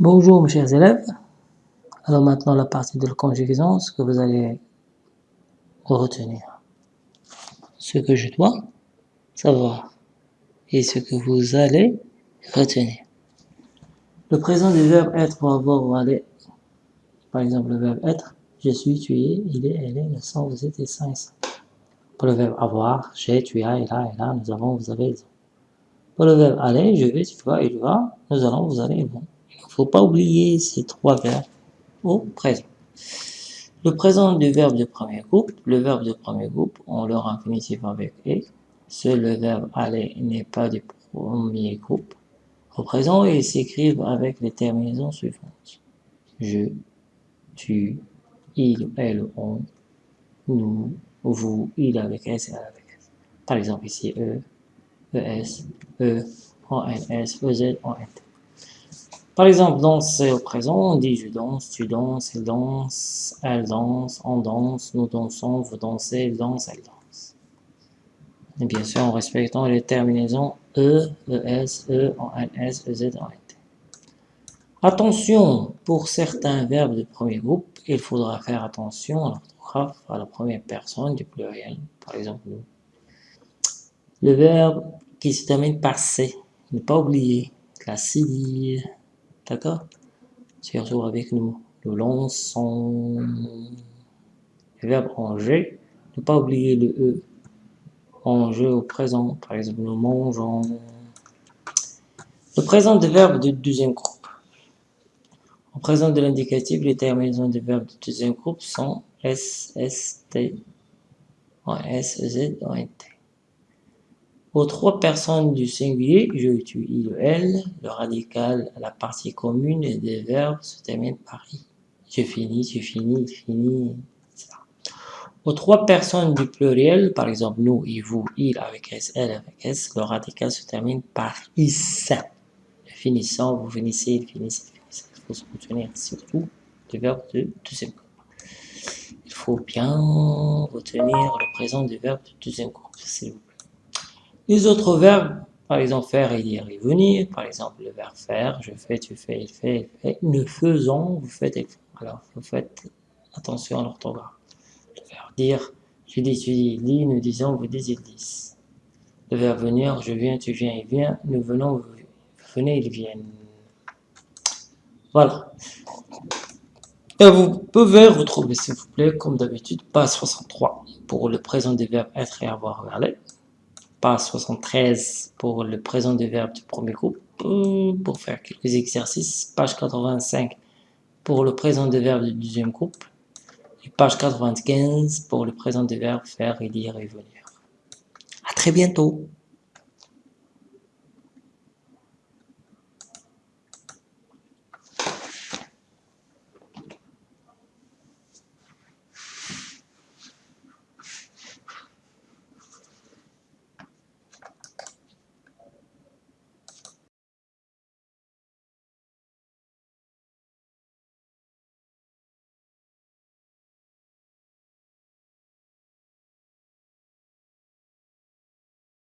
Bonjour mes chers élèves. Alors maintenant la partie de la conjugaison, ce que vous allez retenir. Ce que je dois savoir et ce que vous allez retenir. Le présent du verbe être ou avoir ou aller. Par exemple le verbe être, je suis, tu es, il est, elle est, nous sommes, vous êtes et ça et ça. Pour le verbe avoir, j'ai, tu as, il a, il a, nous avons, vous avez, ils. Pour le verbe aller, je vais, tu vas, il va, nous allons, vous allez, ils vont. Faut pas oublier ces trois verbes au présent. Le présent du verbe de premier groupe, le verbe de premier groupe, on leur infinitif avec « et ». Seul le verbe « aller » n'est pas du premier groupe. Au présent, ils s'écrivent avec les terminaisons suivantes. Je, tu, il, elle, on, nous, vous, il avec S et elle avec S. Par exemple ici, E, ES, E, ONS, EZ, ONT. Par exemple, danser au présent, on dit je danse, tu danses, il danse, elle danse, on danse, nous dansons, vous dansez, il danse, elle danse. Et bien sûr, en respectant les terminaisons E, ES, E, ONS, EZ, ONT. Attention, pour certains verbes de premier groupe, il faudra faire attention à l'orthographe à la première personne du pluriel, par exemple. Le verbe qui se termine par C, ne pas oublier la civile, D'accord Surtout avec nous. Nous lançons le verbe en G. Ne pas oublier le E en jeu au présent. Par exemple, nous mangeons. Le présent des verbes du deuxième groupe. En présent de l'indicatif, les terminaisons des verbes du deuxième groupe sont S, S, T, en S, Z, en T. Aux trois personnes du singulier, je, tu, il, elle, le radical, la partie commune des verbes se termine par i. Je finis, tu finis, il finit, etc. Aux trois personnes du pluriel, par exemple nous, il, vous, il avec s, elle avec s, le radical se termine par is. Finissant, vous finissez, il finissez, il finissez. Il faut se retenir surtout le verbe de deuxième groupe. Il faut bien retenir le présent du verbe de deuxième groupe, s'il vous plaît. Les autres verbes, par exemple faire, et dire et venir, par exemple le verbe faire, je fais, tu fais, il fait, il fait, nous faisons, vous faites. Alors, vous faites attention à l'orthographe. Le verbe dire, je dis, tu dis, il dit, nous disons, vous dites, ils disent. Le verbe venir, je viens, tu viens, il vient, nous venons, vous venez, ils viennent. Voilà. Et vous pouvez retrouver, s'il vous plaît, comme d'habitude, page 63 pour le présent des verbes être et avoir aller page 73 pour le présent des verbes du premier groupe, pour faire quelques exercices, page 85 pour le présent des verbes du deuxième groupe, et page 95 pour le présent des verbes faire et dire et venir. À très bientôt